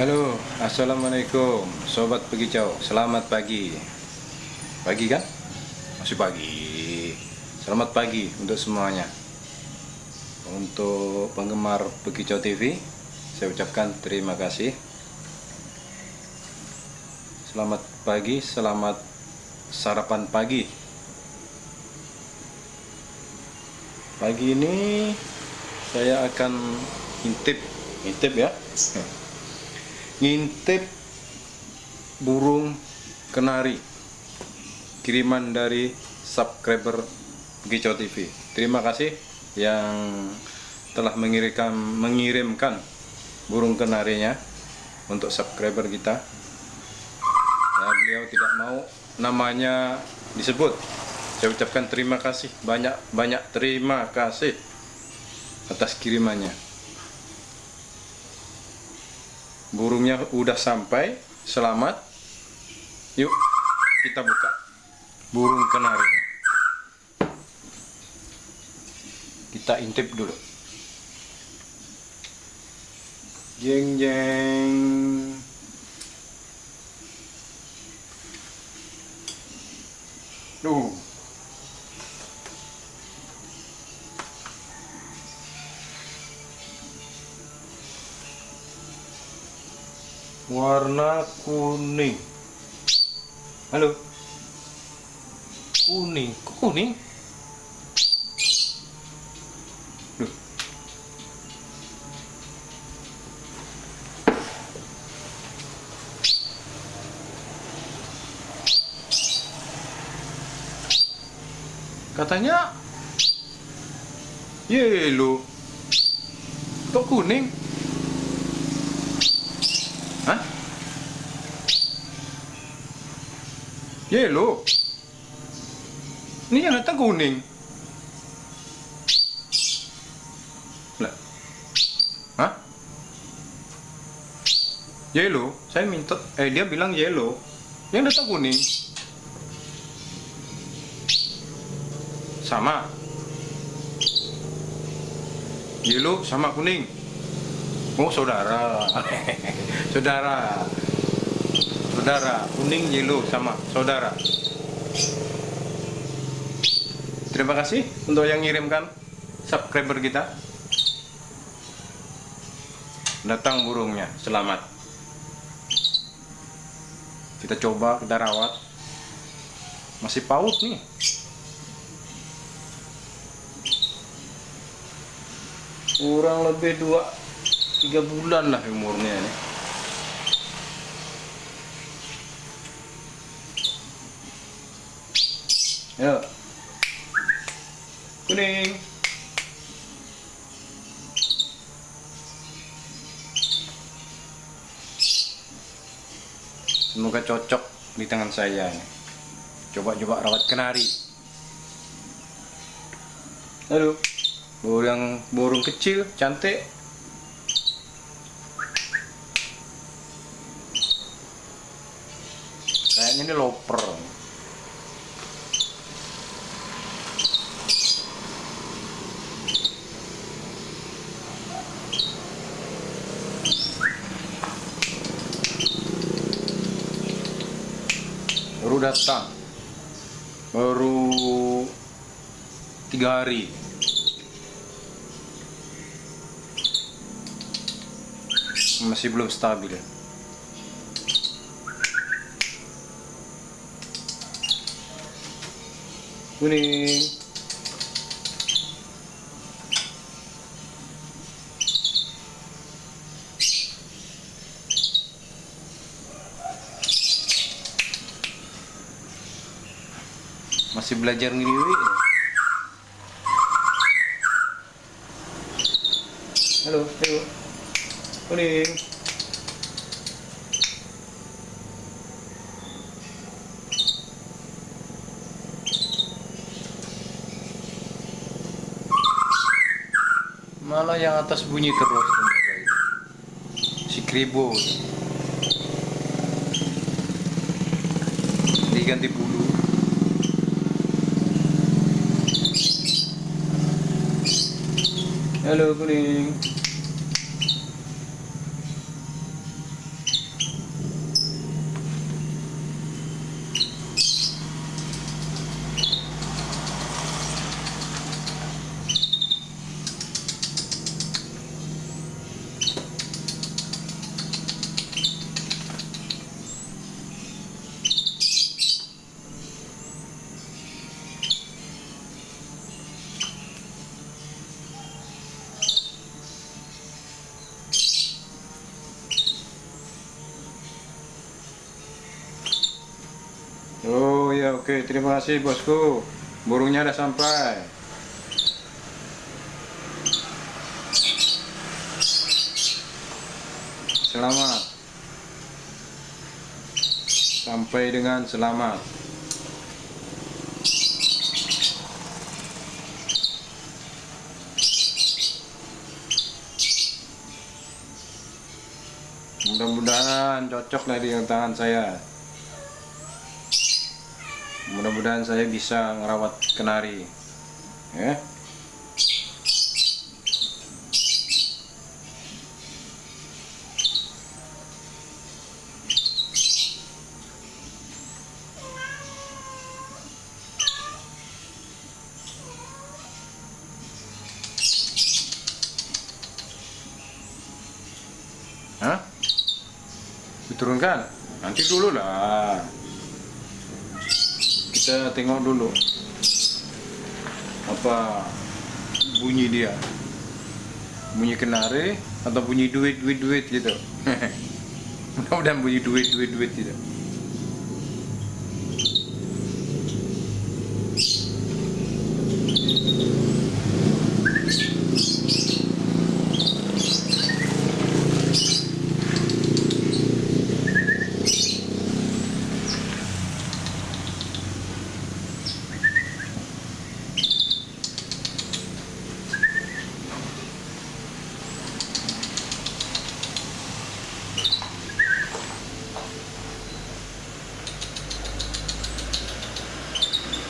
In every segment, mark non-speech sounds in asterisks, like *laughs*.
Halo, Assalamualaikum Sobat Pegicau, selamat pagi. Pagi kan? Masih pagi. Selamat pagi untuk semuanya. Untuk penggemar Pegicau TV Saya ucapkan terima kasih. Selamat pagi, selamat sarapan pagi. Pagi ini Saya akan intip. Intip ya ngintip burung kenari. Kiriman dari subscriber Gicau TV terima kasih yang telah mengirimkan mengirimkan burung kenarinya untuk subscriber kita. Ya, beliau tidak mau namanya disebut. Saya ucapkan terima kasih. Banyak banyak terima kasih atas kirimannya burungnya udah sampai selamat. Yuk kita buka. Burung kenari. Kita intip dulu. Jeng jeng. Duh warna kuning. Halo? Kuning. Kok kuning? Katanya yellow kok kuning Yellow. Ini yang datang kuning. Lah. Hah? Yellow. Saya minta eh dia bilang yellow. Yang datang kuning. Sama. Yellow sama kuning. Oh saudara *laughs* Saudara Saudara Kuning yellow sama. Saudara. Terima kasih untuk yang ngirimkan Subscriber kita. Datang burungnya Selamat. Kita coba kita rawat. Masih paut nih. Kurang lebih dua tiga bulan lah umurnya ini ya kuning. Semoga cocok di tangan saya coba-coba rawat kenari. Aduh. Burung burung kecil cantik. Kayaknya ini loper datang. Baru tiga hari. Masih belum stabil. Kuning masih belajar ngiriwi halo ayo. Kuning malah yang atas bunyi terus si kribo diganti bulu halo kuning oke terima kasih bosku. Burungnya udah sampai. Selamat. Sampai dengan selamat. Mudah-mudahan cocok dengan tangan saya mudah-mudahan saya bisa ngerawat kenari ya Hah? Diturunkan? Nanti dulu lah. Kita tengok dulu apa bunyi dia. Bunyi kenari atau bunyi duit duit duit gitu. *laughs* Mudah-mudahan bunyi duit duit duit gitu.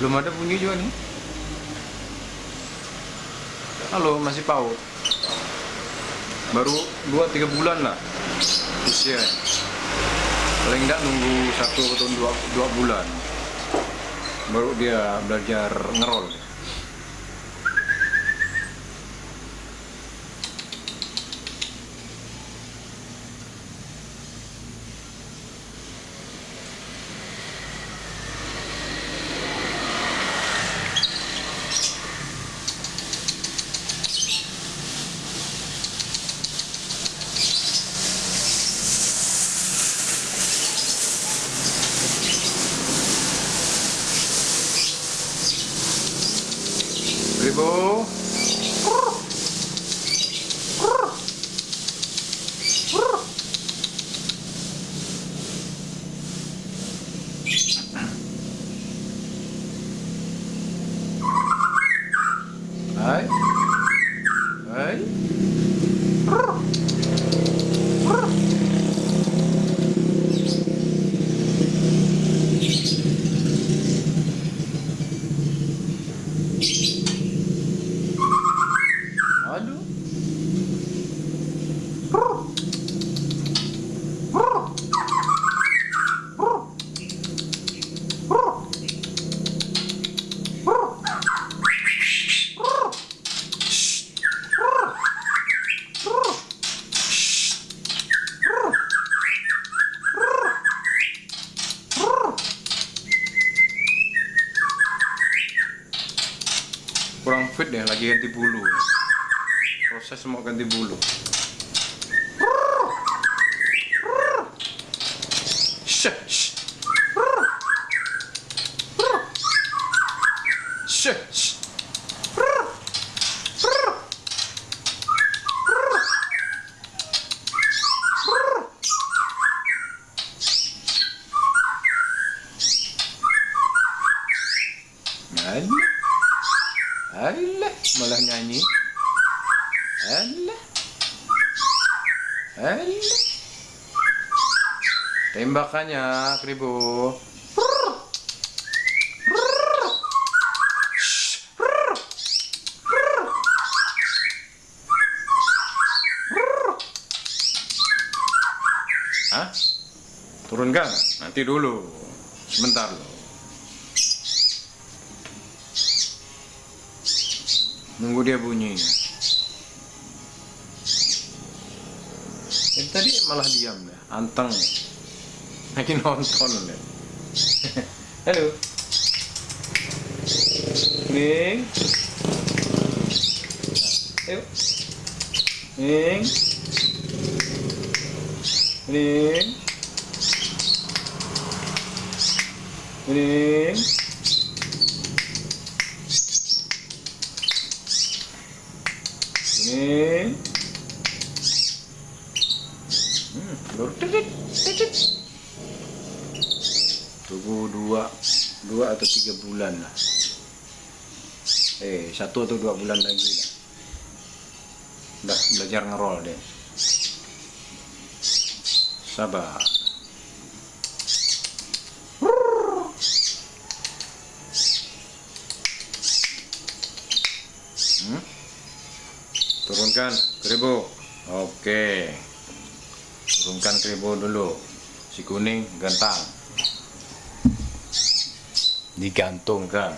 Belum ada bunyi juga nih. Halo, masih paut. Baru 2-3 bulan lah usia. Paling enggak nunggu satu atau dua, dua bulan. Baru dia belajar ngerol. 그리고 kurang fit deh lagi ganti bulu. Proses mau ganti bulu malah nyanyi. Alah. Alah. Tembakannya, Kribo. Hah? Turunkan? Nanti dulu. Sebentar loh. Nunggu dia bunyi. Ini tadi malah diam deh, anteng. Lagi nonton deh. *laughs* Halo. Ning. Ayo. Ning. Ning. Ini. Ini. Hmm. Tunggu dua, dua atau tiga bulan lah. Eh, satu atau dua bulan lagi lah. Udah belajar ngerol deh. Sabar. Hmm? Turunkan keribu. Oke. Turunkan keribu dulu. Si kuning gantang. Digantungkan.